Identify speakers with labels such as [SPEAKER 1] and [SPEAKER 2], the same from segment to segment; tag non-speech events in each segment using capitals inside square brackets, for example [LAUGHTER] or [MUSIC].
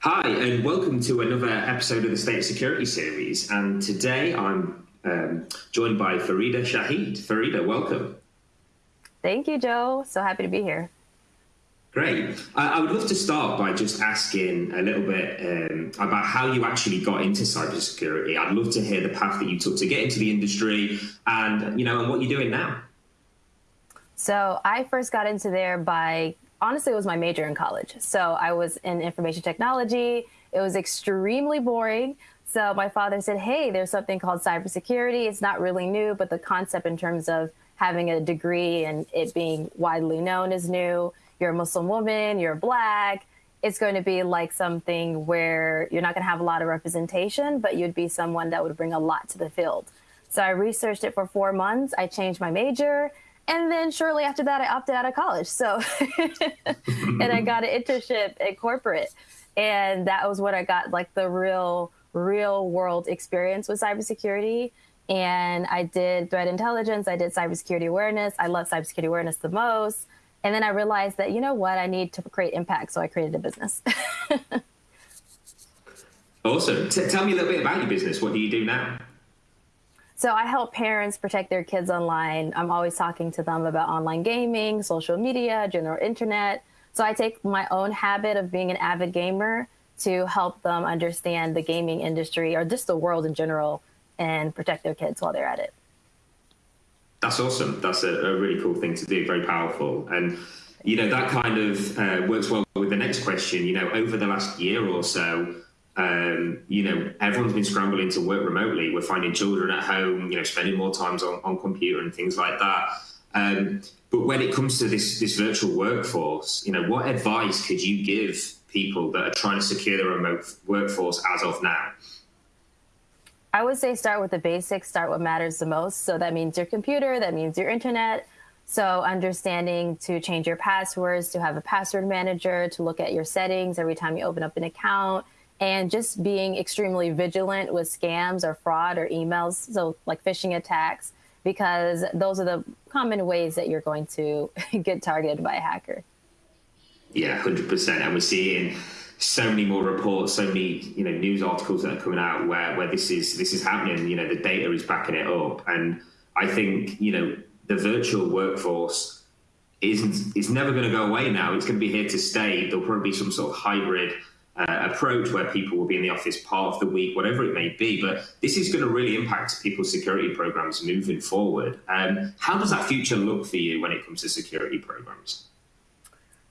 [SPEAKER 1] Hi, and welcome to another episode of the State Security Series. And today I'm um, joined by Fareedah Shaheed. Fareedah, welcome.
[SPEAKER 2] Thank you, Joe. So happy to be here.
[SPEAKER 1] Great. I, I would love to start by just asking a little bit um, about how you actually got into cybersecurity. I'd love to hear the path that you took to get into the industry, and you know, and what you're doing now.
[SPEAKER 2] So I first got into there by honestly, it was my major in college. So I was in information technology. It was extremely boring. So my father said, Hey, there's something called cybersecurity. It's not really new, but the concept in terms of having a degree and it being widely known is new. You're a Muslim woman, you're black. It's going to be like something where you're not going to have a lot of representation, but you'd be someone that would bring a lot to the field. So I researched it for four months. I changed my major. And then shortly after that, I opted out of college. So, [LAUGHS] and I got an internship at corporate. And that was when I got like the real, real world experience with cybersecurity. And I did threat intelligence, I did cybersecurity awareness. I love cybersecurity awareness the most. And then I realized that, you know what, I need to create impact. So I created a business. [LAUGHS]
[SPEAKER 1] awesome. T- tell me a little bit about your business. What do you do now?
[SPEAKER 2] So I help parents protect their kids online. I'm always talking to them about online gaming, social media, general internet. So I take my own habit of being an avid gamer to help them understand the gaming industry or just the world in general and protect their kids while they're at it.
[SPEAKER 1] That's awesome. That's a, a really cool thing to do. Very powerful. And, you know, that kind of uh, works well with the next question. You know, over the last year or so, um, you know, everyone's been scrambling to work remotely. We're finding children at home, you know, spending more times on, on computer and things like that. Um, but when it comes to this this virtual workforce, you know, what advice could you give people that are trying to secure the remote workforce as of now?
[SPEAKER 2] I would say start with the basics, start what matters the most. So that means your computer, that means your internet. So understanding to change your passwords, to have a password manager, to look at your settings every time you open up an account, and just being extremely vigilant with scams or fraud or emails, so like phishing attacks, because those are the common ways that you're going to [LAUGHS] get targeted by a hacker.
[SPEAKER 1] Yeah, hundred percent, and we're seeing so many more reports, so many you know news articles that are coming out where where this is this is happening. You know, the data is backing it up, and I think you know the virtual workforce isn't is never going to go away now. It's going to be here to stay. There'll probably be some sort of hybrid uh, approach where people will be in the office part of the week, whatever it may be. But this is going to really impact people's security programs moving forward. Um, how does that future look for you when it comes to security programs?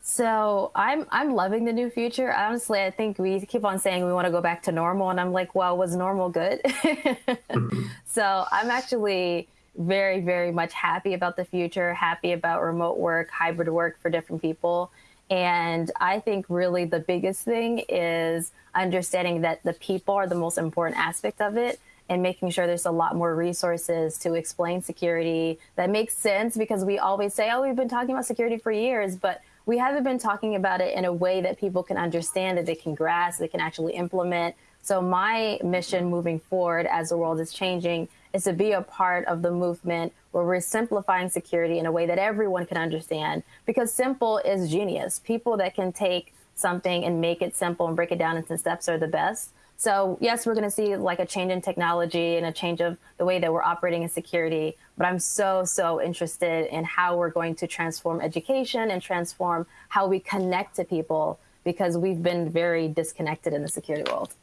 [SPEAKER 2] So I'm I'm loving the new future. Honestly, I think we keep on saying we want to go back to normal, and I'm like, well, was normal good? [LAUGHS] so I'm actually very very much happy about the future. Happy about remote work, hybrid work for different people. And I think really the biggest thing is understanding that the people are the most important aspect of it and making sure there's a lot more resources to explain security that makes sense because we always say, oh, we've been talking about security for years, but we haven't been talking about it in a way that people can understand, that they can grasp, they can actually implement. So my mission moving forward as the world is changing is to be a part of the movement where we're simplifying security in a way that everyone can understand because simple is genius. People that can take something and make it simple and break it down into steps are the best. So yes, we're going to see like a change in technology and a change of the way that we're operating in security. But I'm so, so interested in how we're going to transform education and transform how we connect to people because we've been very disconnected in the security world.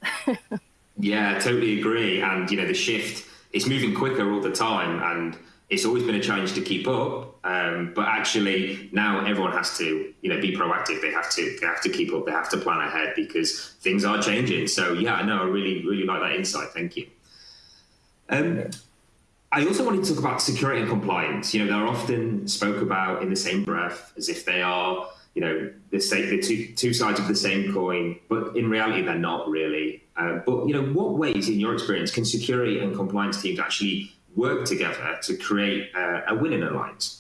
[SPEAKER 2] [LAUGHS]
[SPEAKER 1] yeah, I totally agree. And, you know, the shift is moving quicker all the time. And it's always been a challenge to keep up. Um, but actually, now everyone has to, you know, be proactive. They have to, they have to keep up. They have to plan ahead because things are changing. So yeah, I know. I really, really like that insight. Thank you. Um, I also wanted to talk about security and compliance. You know, they're often spoke about in the same breath as if they are, you know, the, same, the two, two sides of the same coin, but in reality, they're not really. Uh, but, you know, what ways, in your experience, can security and compliance teams actually work together to create a, a winning alliance?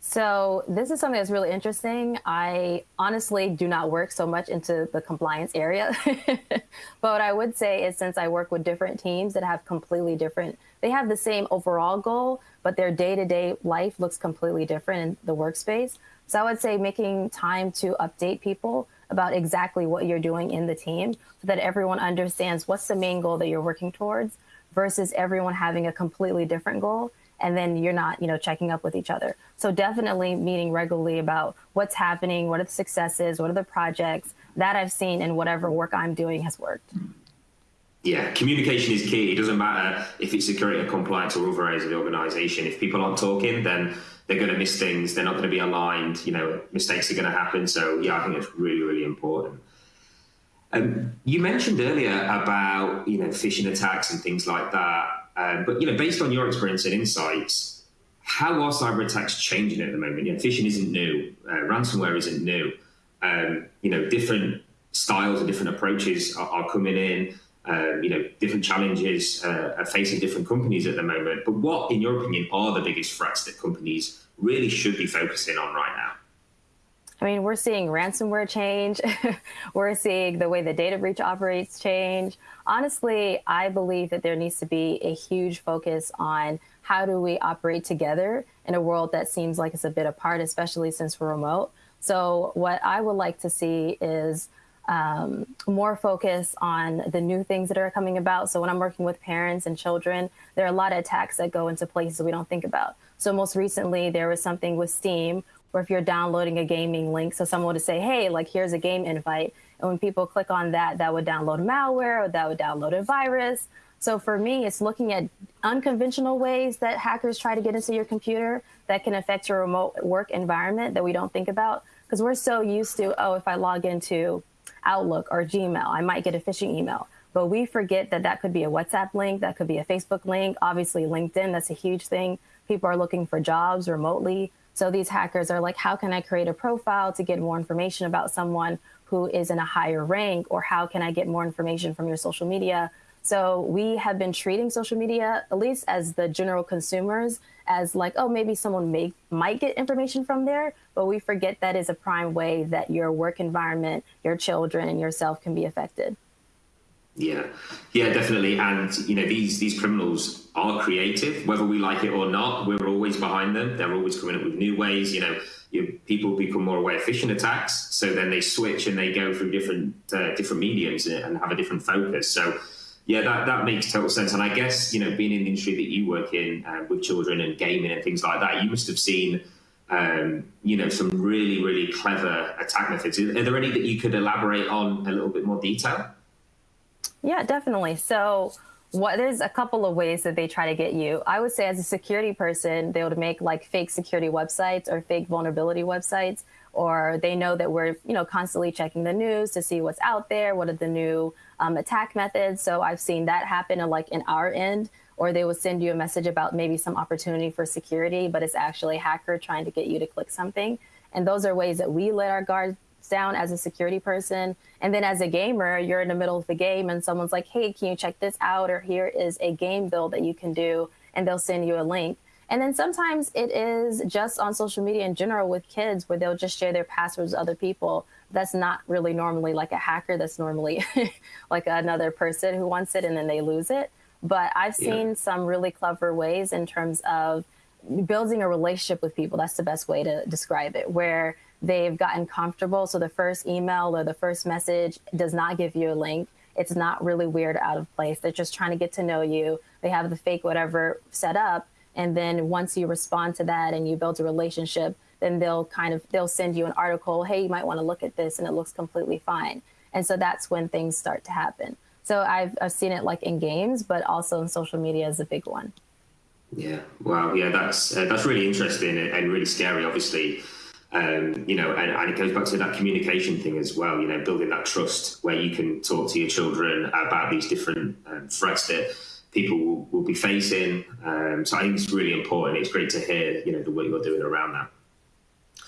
[SPEAKER 2] So this is something that's really interesting. I honestly do not work so much into the compliance area. [LAUGHS] but what I would say is since I work with different teams that have completely different, they have the same overall goal, but their day-to-day life looks completely different in the workspace. So I would say making time to update people about exactly what you're doing in the team so that everyone understands what's the main goal that you're working towards versus everyone having a completely different goal and then you're not you know checking up with each other so definitely meeting regularly about what's happening what are the successes what are the projects that i've seen and whatever work i'm doing has worked
[SPEAKER 1] yeah, communication is key. It doesn't matter if it's security or compliance or other areas of the organization. If people aren't talking, then they're going to miss things. They're not going to be aligned. You know, mistakes are going to happen. So, yeah, I think it's really, really important. Um, you mentioned earlier about you know phishing attacks and things like that. Um, but you know, based on your experience and insights, how are cyber attacks changing at the moment? You know, phishing isn't new. Uh, ransomware isn't new. Um, you know, different styles and different approaches are, are coming in um, you know, different challenges uh, are facing different companies at the moment. But what, in your opinion, are the biggest threats that companies really should be focusing on right now?
[SPEAKER 2] I mean, we're seeing ransomware change. [LAUGHS] we're seeing the way the data breach operates change. Honestly, I believe that there needs to be a huge focus on how do we operate together in a world that seems like it's a bit apart, especially since we're remote. So, what I would like to see is um, more focus on the new things that are coming about. So when I'm working with parents and children, there are a lot of attacks that go into places we don't think about. So most recently, there was something with Steam where if you're downloading a gaming link, so someone would say, hey, like here's a game invite. And when people click on that, that would download malware or that would download a virus. So for me, it's looking at unconventional ways that hackers try to get into your computer that can affect your remote work environment that we don't think about. Because we're so used to, oh, if I log into Outlook or Gmail. I might get a phishing email. But we forget that that could be a WhatsApp link, that could be a Facebook link, obviously LinkedIn, that's a huge thing. People are looking for jobs remotely. So these hackers are like, how can I create a profile to get more information about someone who is in a higher rank? Or how can I get more information from your social media? So we have been treating social media, at least as the general consumers, as like, oh, maybe someone may might get information from there, but we forget that is a prime way that your work environment, your children, and yourself can be affected.
[SPEAKER 1] Yeah, yeah, definitely. And you know, these these criminals are creative, whether we like it or not. We're always behind them. They're always coming up with new ways. You know, people become more aware of phishing attacks, so then they switch and they go through different uh, different mediums and have a different focus. So yeah, that, that makes total sense. And I guess, you know, being in the industry that you work in uh, with children and gaming and things like that, you must have seen, um, you know, some really, really clever attack methods. Are there any that you could elaborate on a little bit more detail?
[SPEAKER 2] Yeah, definitely. So, what there's a couple of ways that they try to get you. I would say, as a security person, they would make like fake security websites or fake vulnerability websites, or they know that we're, you know, constantly checking the news to see what's out there, what are the new um, attack methods. So I've seen that happen like in our end, or they will send you a message about maybe some opportunity for security, but it's actually a hacker trying to get you to click something. And those are ways that we let our guards down as a security person. And then as a gamer, you're in the middle of the game and someone's like, hey, can you check this out? Or here is a game build that you can do. And they'll send you a link. And then sometimes it is just on social media in general with kids where they'll just share their passwords with other people that's not really normally like a hacker. That's normally [LAUGHS] like another person who wants it and then they lose it. But I've seen yeah. some really clever ways in terms of building a relationship with people. That's the best way to describe it, where they've gotten comfortable. So the first email or the first message does not give you a link. It's not really weird out of place. They're just trying to get to know you. They have the fake whatever set up. And then once you respond to that and you build a relationship, then they'll kind of they'll send you an article hey you might want to look at this and it looks completely fine. And so that's when things start to happen. So i've, I've seen it like in games but also in social media is a big one.
[SPEAKER 1] Yeah. Wow. Yeah that's uh, that's really interesting and really scary obviously. Um, you know, and, and, it goes back to that communication thing as well. You know, building that trust where you can talk to your children about these different um, threats that people will, will be facing. Um, so I think it's really important. It's great to hear, you know, the work you're doing around that.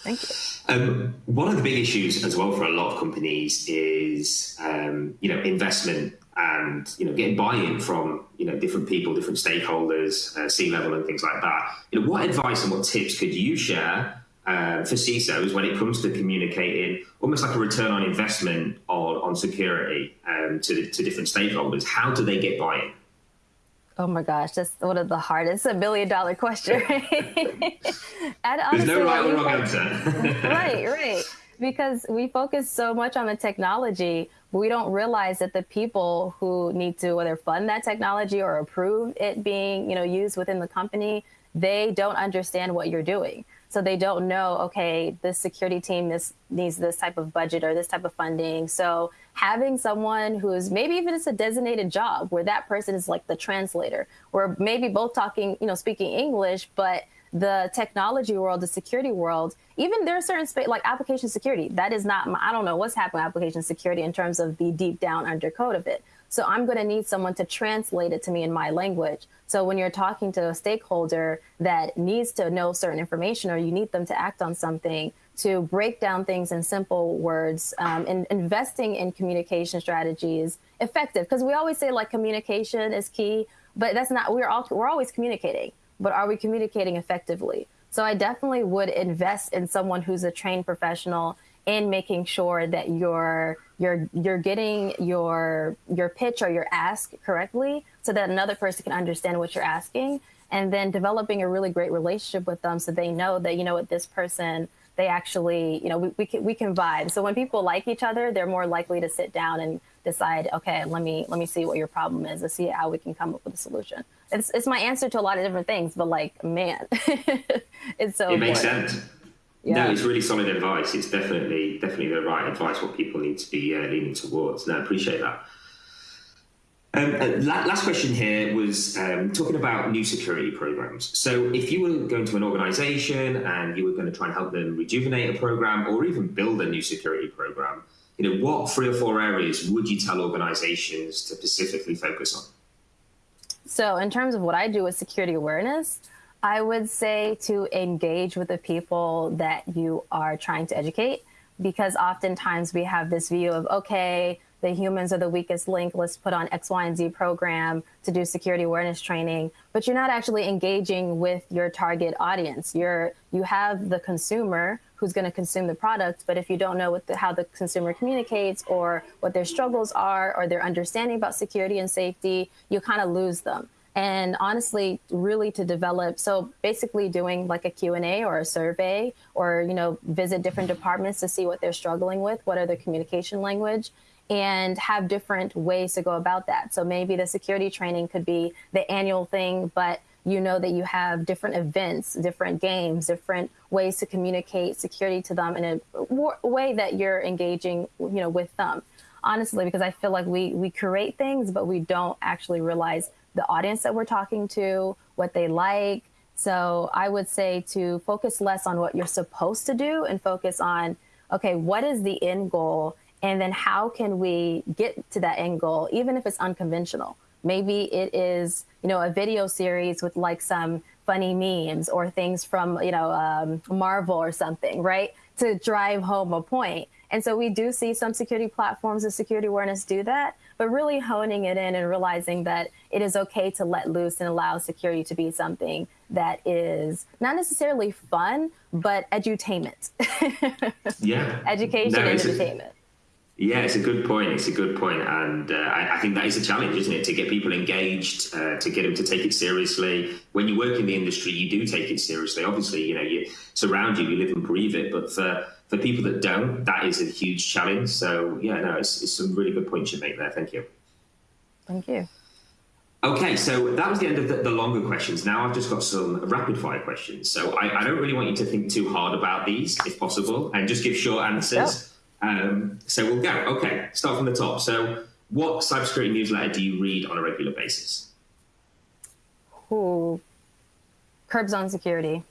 [SPEAKER 2] Thank you.
[SPEAKER 1] Um, one of the big issues as well for a lot of companies is, um, you know, investment and you know getting buy-in from you know different people, different stakeholders, uh, C-level, and things like that. You know, what advice and what tips could you share uh, for CISOs when it comes to communicating almost like a return on investment on, on security um, to, to different stakeholders? How do they get buy-in?
[SPEAKER 2] Oh my gosh, that's one of the hardest, a million dollar question.
[SPEAKER 1] and honestly, There's no right or wrong answer. [LAUGHS]
[SPEAKER 2] right, right. because we focus so much on the technology, we don't realize that the people who need to whether fund that technology or approve it being, you know, used within the company, they don't understand what you're doing. So they don't know, okay, this security team this needs this type of budget or this type of funding. So having someone who's maybe even it's a designated job where that person is like the translator, where maybe both talking, you know, speaking English, but the technology world, the security world, even there are certain space like application security. That is not, my, I don't know what's happening application security in terms of the deep down undercode of it. So I'm going to need someone to translate it to me in my language. So when you're talking to a stakeholder that needs to know certain information or you need them to act on something, to break down things in simple words um, and investing in communication strategies effective because we always say like communication is key but that's not we're all we're always communicating but are we communicating effectively? So I definitely would invest in someone who's a trained professional in making sure that you're you're you're getting your your pitch or your ask correctly so that another person can understand what you're asking and then developing a really great relationship with them so they know that you know what this person they actually you know we, we can we can vibe so when people like each other they're more likely to sit down and decide okay let me let me see what your problem is and see how we can come up with a solution it's it's my answer to a lot of different things, but like, man, [LAUGHS] it's so.
[SPEAKER 1] It makes sense. Yeah. No, it's really solid advice. It's definitely definitely the right advice. What people need to be uh, leaning towards. No, I appreciate that. Um, uh, last question here was um, talking about new security programs. So, if you were going to an organization and you were going to try and help them rejuvenate a program or even build a new security program, you know, what three or four areas would you tell organizations to specifically focus on?
[SPEAKER 2] So, in terms of what I do with security awareness, I would say to engage with the people that you are trying to educate, because oftentimes we have this view of, okay, the humans are the weakest link. Let's put on X, Y, and Z program to do security awareness training. But you're not actually engaging with your target audience. You're you have the consumer who's going to consume the product. But if you don't know what the, how the consumer communicates or what their struggles are or their understanding about security and safety, you kind of lose them. And honestly, really to develop, so basically doing like a Q&A or a survey or, you know, visit different departments to see what they're struggling with, what are their communication language, and have different ways to go about that. So maybe the security training could be the annual thing, but you know that you have different events, different games, different ways to communicate security to them in a way that you're engaging, you know, with them. Honestly, because I feel like we we create things, but we don't actually realize the audience that we're talking to, what they like. So I would say to focus less on what you're supposed to do and focus on, okay, what is the end goal? And then how can we get to that end goal, even if it's unconventional? Maybe it is, you know, a video series with like some funny memes or things from, you know, um, Marvel or something, right? To drive home a point. And so we do see some security platforms and security awareness do that, but really honing it in and realizing that it is okay to let loose and allow security to be something that is not necessarily fun, but edutainment. [LAUGHS]
[SPEAKER 1] yeah.
[SPEAKER 2] Education no, and entertainment.
[SPEAKER 1] Yeah, it's a good point. It's a good point, and uh, I, I, think that is a challenge, isn't it? To get people engaged, uh, to get them to take it seriously. When you work in the industry, you do take it seriously. Obviously, you know, you surround you, you live and breathe it. But for for people that don't, that is a huge challenge. So yeah, no, it's, it's some really good points you make there. Thank you.
[SPEAKER 2] Thank you.
[SPEAKER 1] Okay, so that was the end of the, the, longer questions. Now I've just got some rapid fire questions. So I, I, don't really want you to think too hard about these, if possible, and just give short answers. Um, so we'll go. Okay, start from the top. So, what cybersecurity newsletter do you read on a regular basis?
[SPEAKER 2] Ooh, Krebs on Security,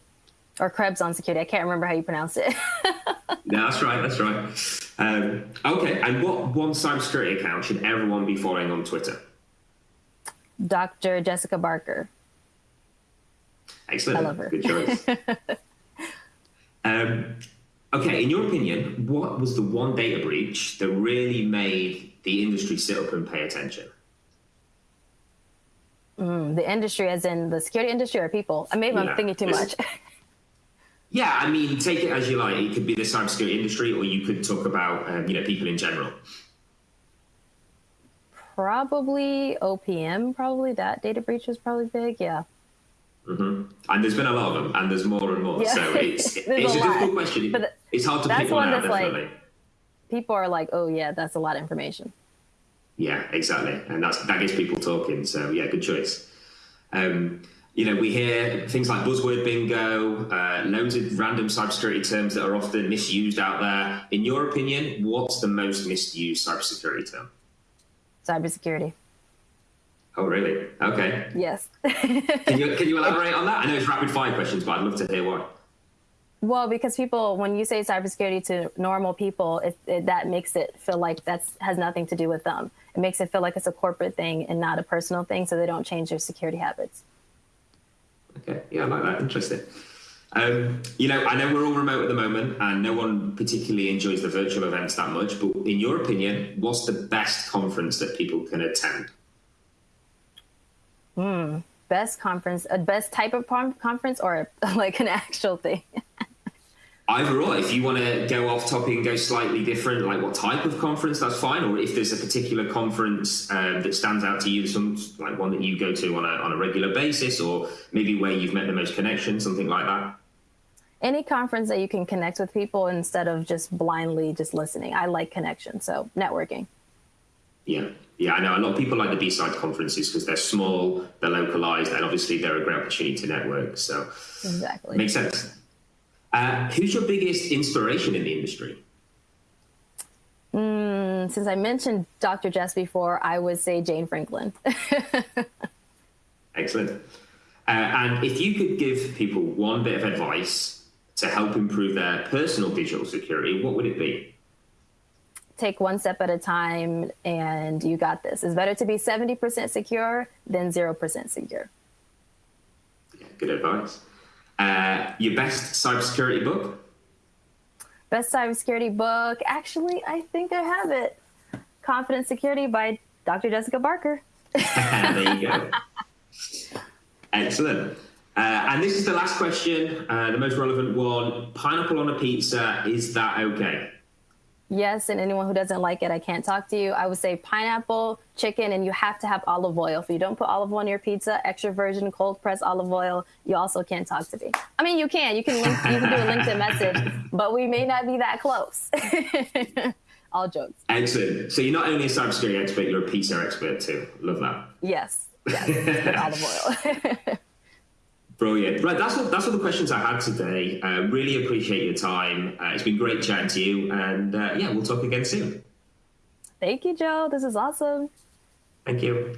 [SPEAKER 2] or Krebs on Security. I can't remember how you pronounce it. [LAUGHS]
[SPEAKER 1] no, that's right. That's right. Um, okay, and what one cybersecurity account should everyone be following on Twitter?
[SPEAKER 2] Dr. Jessica Barker.
[SPEAKER 1] Excellent.
[SPEAKER 2] I love her.
[SPEAKER 1] Good choice. [LAUGHS] um, Okay, in your opinion, what was the one data breach that really made the industry sit up and pay attention?
[SPEAKER 2] Mm, the industry, as in the security industry, or people? Maybe yeah. I'm thinking too much.
[SPEAKER 1] yeah, I mean, take it as you like. It could be the cybersecurity industry, or you could talk about um, you know people in general.
[SPEAKER 2] Probably OPM. Probably that data breach was probably big. Yeah.
[SPEAKER 1] Mm-hmm. And there's been a lot of them, and there's more and more. Yeah. So [LAUGHS] it's, it's a, a difficult question. But it's hard to pick one, one out, definitely. Like,
[SPEAKER 2] people are like, oh, yeah, that's a lot of information.
[SPEAKER 1] Yeah, exactly. And that's that gets people talking. So, yeah, good choice. Um, you know, we hear things like buzzword bingo, uh, loads of random cybersecurity terms that are often misused out there. In your opinion, what's the most misused cybersecurity term?
[SPEAKER 2] Cybersecurity.
[SPEAKER 1] Oh, really? Okay.
[SPEAKER 2] Yes. [LAUGHS]
[SPEAKER 1] can you can you [LAUGHS] elaborate on that? I know it's rapid fire questions, but I'd love to hear why.
[SPEAKER 2] Well, because people, when you say cybersecurity to normal people, it, it, that makes it feel like that has nothing to do with them. It makes it feel like it's a corporate thing and not a personal thing, so they don't change their security habits.
[SPEAKER 1] Okay, yeah, I like that. Interesting. Um, you know, I know we're all remote at the moment, and no one particularly enjoys the virtual events that much. But in your opinion, what's the best conference that people can attend?
[SPEAKER 2] Hmm. Best conference, a best type of conference, or [LAUGHS] like an actual thing?
[SPEAKER 1] Either or, if you want to go off topic and go slightly different, like what type of conference, that's fine. Or if there's a particular conference um, that stands out to you, some like one that you go to on a on a regular basis, or maybe where you've met the most connection, something like that.
[SPEAKER 2] Any conference that you can connect with people instead of just blindly just listening. I like connection, so networking.
[SPEAKER 1] Yeah, yeah, I know a lot of people like the B-side conferences because they're small, they're localized, and obviously they're a great opportunity to network. So
[SPEAKER 2] exactly
[SPEAKER 1] makes sense. Uh, who's your biggest inspiration in the industry?
[SPEAKER 2] Mm, since I mentioned Dr. Jess before, I would say Jane Frankland. [LAUGHS]
[SPEAKER 1] Excellent. Uh, and if you could give people one bit of advice to help improve their personal digital security, what would it be?
[SPEAKER 2] Take one step at a time and you got this. It's better to be 70% secure than 0% secure.
[SPEAKER 1] Yeah, good advice. Uh, your best cybersecurity book?
[SPEAKER 2] Best cybersecurity book. Actually, I think I have it. Confident Security by Dr. Jessica Barker. [LAUGHS]
[SPEAKER 1] there you go. Excellent. Uh, and this is the last question, uh, the most relevant one. Pineapple on a pizza, is that okay?
[SPEAKER 2] Yes, and anyone who doesn't like it, I can't talk to you. I would say pineapple, chicken, and you have to have olive oil. If you don't put olive oil on your pizza, extra virgin cold pressed olive oil, you also can't talk to me. I mean, you can. You can link, you can do a LinkedIn message, but we may not be that close. [LAUGHS] All jokes.
[SPEAKER 1] Excellent. So you're not only a cybersecurity expert, you're a pizza expert too. Love that.
[SPEAKER 2] Yes. Yes. olive oil. [LAUGHS]
[SPEAKER 1] Brilliant. Right, that's all, that's all the questions I had today. Uh, really appreciate your time. Uh, it's been great chatting to you, and uh, yeah, we'll talk again soon.
[SPEAKER 2] Thank you, Joe. This is awesome.
[SPEAKER 1] Thank you.